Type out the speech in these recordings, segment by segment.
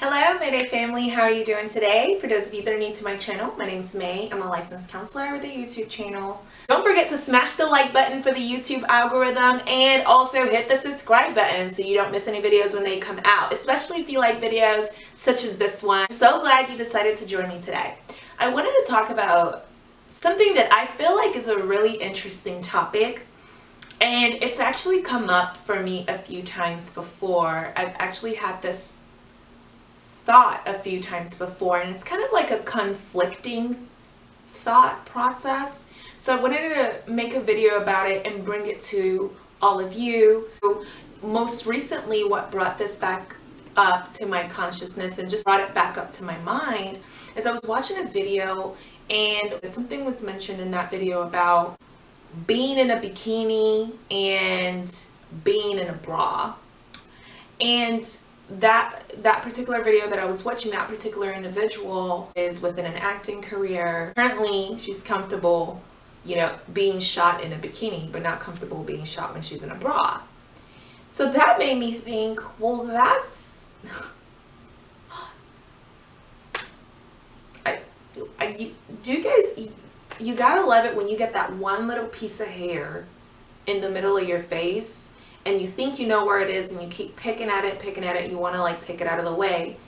Hello Mayday family, how are you doing today? For those of you that are new to my channel, my name is May. I'm a licensed counselor with a YouTube channel. Don't forget to smash the like button for the YouTube algorithm and also hit the subscribe button so you don't miss any videos when they come out, especially if you like videos such as this one. So glad you decided to join me today. I wanted to talk about something that I feel like is a really interesting topic and it's actually come up for me a few times before. I've actually had this thought a few times before and it's kind of like a conflicting thought process. So I wanted to make a video about it and bring it to all of you. Most recently what brought this back up to my consciousness and just brought it back up to my mind is I was watching a video and something was mentioned in that video about being in a bikini and being in a bra. And that that particular video that I was watching, that particular individual is within an acting career. Currently, she's comfortable, you know, being shot in a bikini, but not comfortable being shot when she's in a bra. So that made me think, well, that's... I, I, you, do you guys, you gotta love it when you get that one little piece of hair in the middle of your face and you think you know where it is and you keep picking at it, picking at it, you want to like take it out of the way,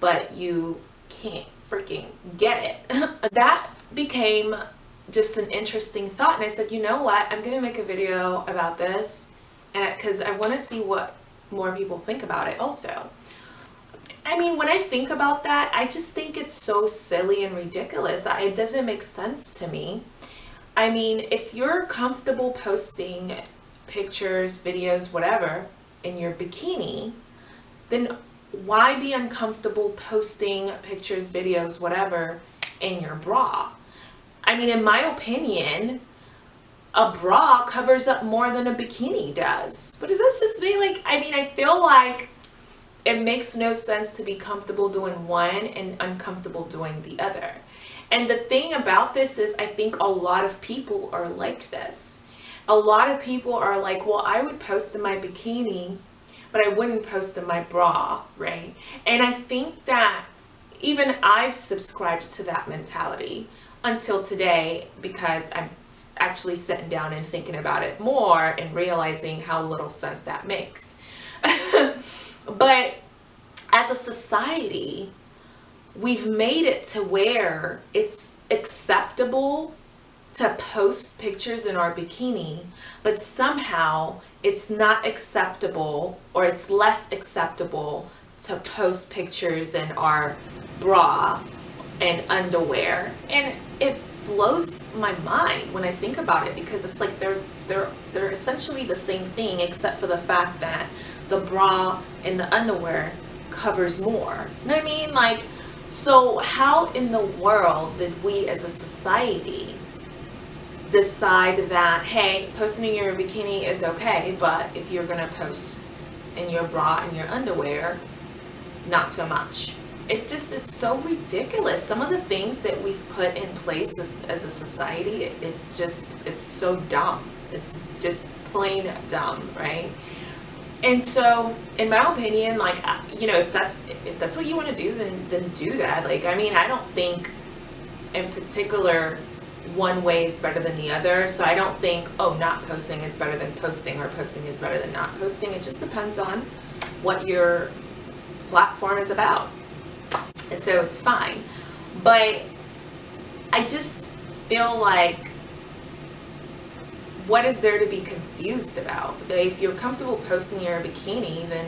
but you can't freaking get it. that became just an interesting thought and I said, you know what, I'm going to make a video about this because I want to see what more people think about it also. I mean, when I think about that, I just think it's so silly and ridiculous. It doesn't make sense to me. I mean, if you're comfortable posting pictures, videos, whatever, in your bikini, then why be uncomfortable posting pictures, videos, whatever, in your bra? I mean, in my opinion, a bra covers up more than a bikini does. But is this just me? Like, I mean, I feel like it makes no sense to be comfortable doing one and uncomfortable doing the other. And the thing about this is I think a lot of people are like this a lot of people are like, well, I would post in my bikini, but I wouldn't post in my bra, right? And I think that even I've subscribed to that mentality until today because I'm actually sitting down and thinking about it more and realizing how little sense that makes. but as a society, we've made it to where it's acceptable to post pictures in our bikini, but somehow it's not acceptable or it's less acceptable to post pictures in our bra and underwear. And it blows my mind when I think about it because it's like they're they're they're essentially the same thing except for the fact that the bra and the underwear covers more. You know what I mean? Like so how in the world did we as a society decide that, hey, posting in your bikini is okay, but if you're going to post in your bra and your underwear, not so much. It just, it's so ridiculous. Some of the things that we've put in place as, as a society, it, it just, it's so dumb. It's just plain dumb, right? And so, in my opinion, like, uh, you know, if that's, if that's what you want to do, then, then do that. Like, I mean, I don't think in particular one way is better than the other. So I don't think, oh, not posting is better than posting or posting is better than not posting. It just depends on what your platform is about. And so it's fine. But I just feel like what is there to be confused about? If you're comfortable posting your bikini, then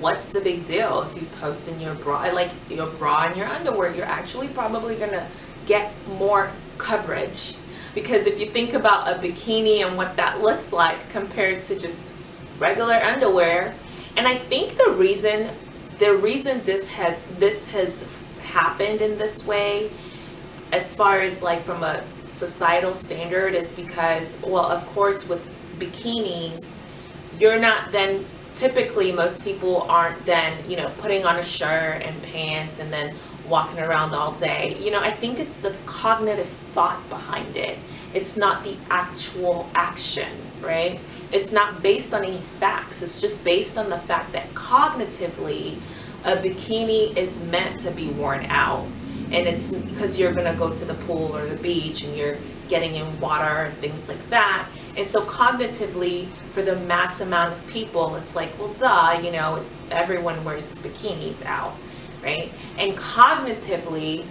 what's the big deal if you post in your bra, like your bra and your underwear, you're actually probably gonna get more coverage. Because if you think about a bikini and what that looks like compared to just regular underwear and I think the reason the reason this has this has happened in this way as far as like from a societal standard is because well of course with bikinis you're not then typically most people aren't then you know putting on a shirt and pants and then walking around all day. You know, I think it's the cognitive thought behind it. It's not the actual action, right? It's not based on any facts. It's just based on the fact that cognitively a bikini is meant to be worn out and it's because you're gonna go to the pool or the beach and you're getting in water and things like that and so cognitively for the mass amount of people it's like well duh you know everyone wears bikinis out right and cognitively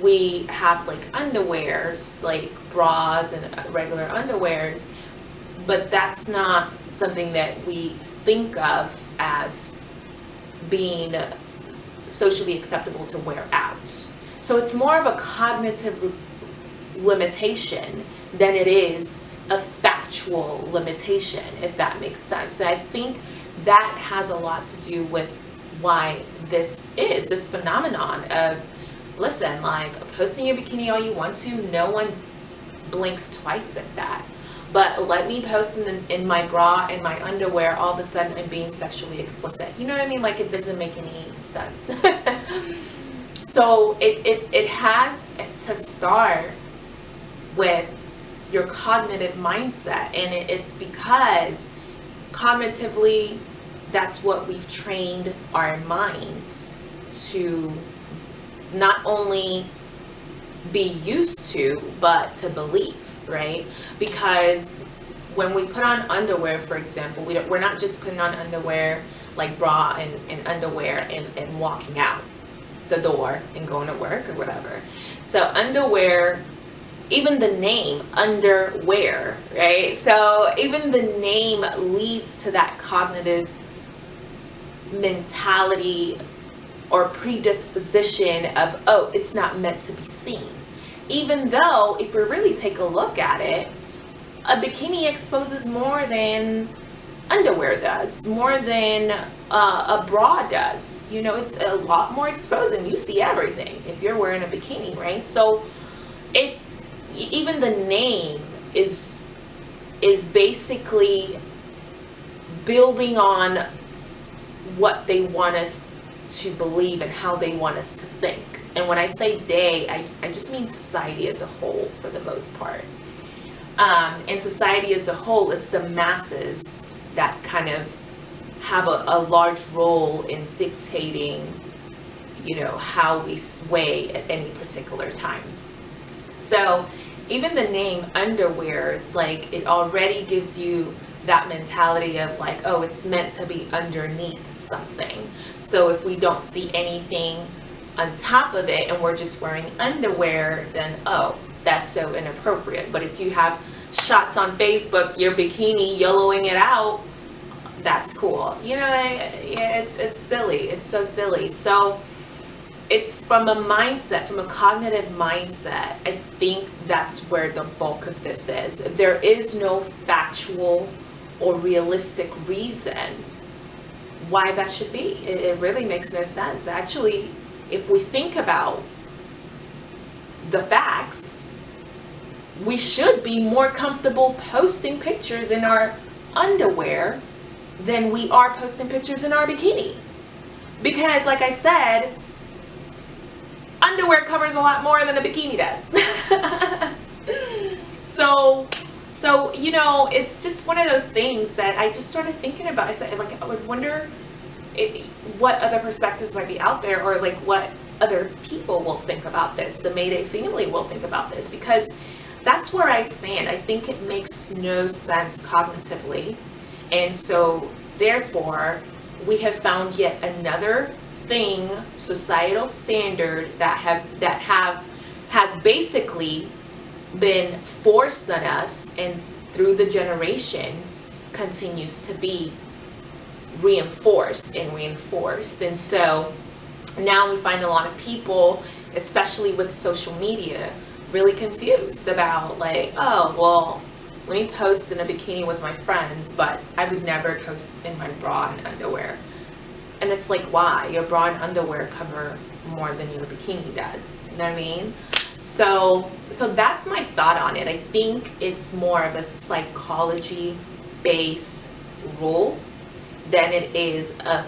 we have like underwears like bras and regular underwears but that's not something that we think of as being socially acceptable to wear out. So it's more of a cognitive limitation than it is a factual limitation, if that makes sense. And I think that has a lot to do with why this is this phenomenon of listen, like posting your bikini all you want to, no one blinks twice at that. But let me post in, in my bra and my underwear, all of a sudden I'm being sexually explicit. You know what I mean? Like it doesn't make any sense. so it, it, it has to start with your cognitive mindset. And it, it's because cognitively, that's what we've trained our minds to not only be used to, but to believe, right? Because when we put on underwear, for example, we we're not just putting on underwear like bra and, and underwear and, and walking out the door and going to work or whatever. So underwear, even the name underwear, right? So even the name leads to that cognitive mentality or predisposition of, oh, it's not meant to be seen. Even though, if we really take a look at it, a bikini exposes more than underwear does, more than uh, a bra does. You know, it's a lot more exposed and you see everything if you're wearing a bikini, right? So it's, even the name is, is basically building on what they want us to believe and how they want us to think. And when I say they, I, I just mean society as a whole for the most part. Um, and society as a whole, it's the masses that kind of have a, a large role in dictating, you know, how we sway at any particular time. So even the name underwear, it's like it already gives you that mentality of like, oh, it's meant to be underneath something. So if we don't see anything on top of it and we're just wearing underwear, then oh, that's so inappropriate. But if you have shots on Facebook, your bikini yellowing it out, that's cool. You know, it's it's silly. It's so silly. So it's from a mindset, from a cognitive mindset. I think that's where the bulk of this is. There is no factual or realistic reason why that should be. It, it really makes no sense. Actually, if we think about the facts, we should be more comfortable posting pictures in our underwear than we are posting pictures in our bikini. Because like I said, underwear covers a lot more than a bikini does. so so, you know, it's just one of those things that I just started thinking about. I said, like, I would wonder if, what other perspectives might be out there or like what other people will think about this, the Mayday family will think about this, because that's where I stand. I think it makes no sense cognitively. And so, therefore, we have found yet another thing, societal standard that have that have has basically been forced on us and through the generations continues to be reinforced and reinforced. And so now we find a lot of people, especially with social media, really confused about like, oh, well, let me post in a bikini with my friends, but I would never post in my bra and underwear. And it's like, why? Your bra and underwear cover more than your bikini does. You know what I mean? So, so that's my thought on it. I think it's more of a psychology-based rule than it is a,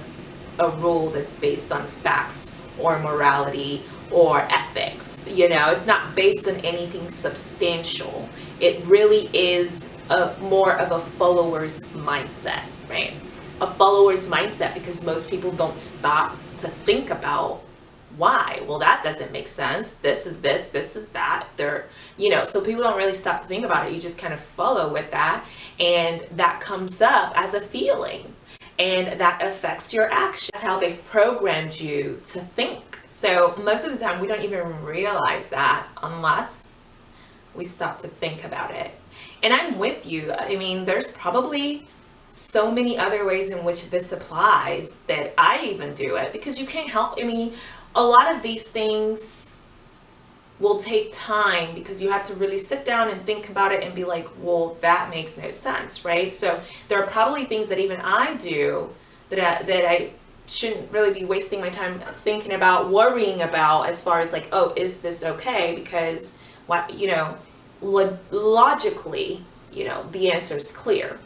a rule that's based on facts or morality or ethics. You know, it's not based on anything substantial. It really is a more of a follower's mindset, right? a follower's mindset because most people don't stop to think about why? Well that doesn't make sense. This is this this is that. They're you know so people don't really stop to think about it. You just kind of follow with that. And that comes up as a feeling. And that affects your action that's how they've programmed you to think. So most of the time we don't even realize that unless we stop to think about it. And i'm with you. I mean there's probably so many other ways in which this applies that i even do it because you can't help. I mean a lot of these things will take time because you have to really sit down and think about it and be like, well, that makes no sense, right? So there are probably things that even I do that I, that I shouldn't really be wasting my time thinking about, worrying about as far as like, oh, is this okay? Because what, you know, lo- logically, you know, the answer is clear.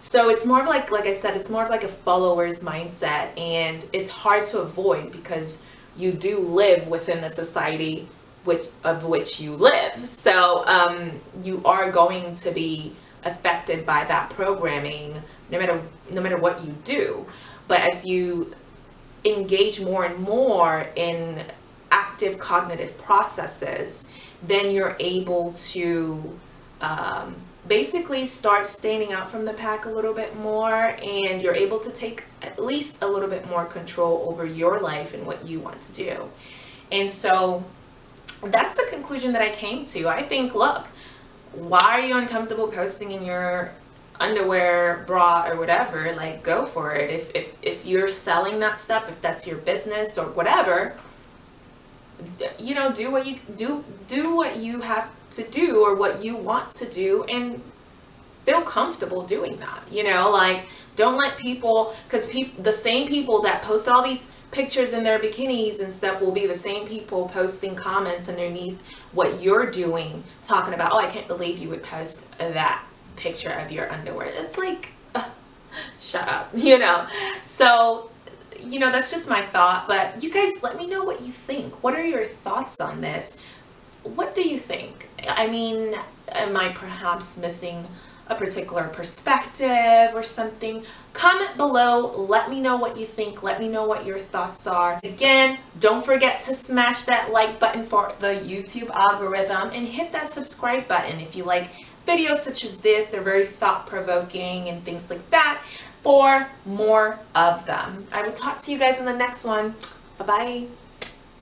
So it's more of like, like I said, it's more of like a follower's mindset and it's hard to avoid because you do live within the society which of which you live. So um, you are going to be affected by that programming no matter no matter what you do. But as you engage more and more in active cognitive processes, then you're able to um, basically start standing out from the pack a little bit more and you're able to take at least a little bit more control over your life and what you want to do. And so that's the conclusion that I came to. I think, look, why are you uncomfortable posting in your underwear, bra, or whatever? Like, go for it. If, if, if you're selling that stuff, if that's your business or whatever, you know, do what you do, do what you have to do or what you want to do and feel comfortable doing that you know? Like don't let people because people the same people that post all these pictures in their bikinis and stuff will be the same people posting comments underneath what you're doing talking about oh i can't believe you would post that picture of your underwear. It's like shut up you know? So you know that's just my thought but you guys let me know what you think what are your thoughts on this what do you think? I mean, am I perhaps missing a particular perspective or something? Comment below. Let me know what you think. Let me know what your thoughts are. Again, don't forget to smash that like button for the YouTube algorithm and hit that subscribe button if you like videos such as this. They're very thought-provoking and things like that for more of them. I will talk to you guys in the next one. Bye-bye.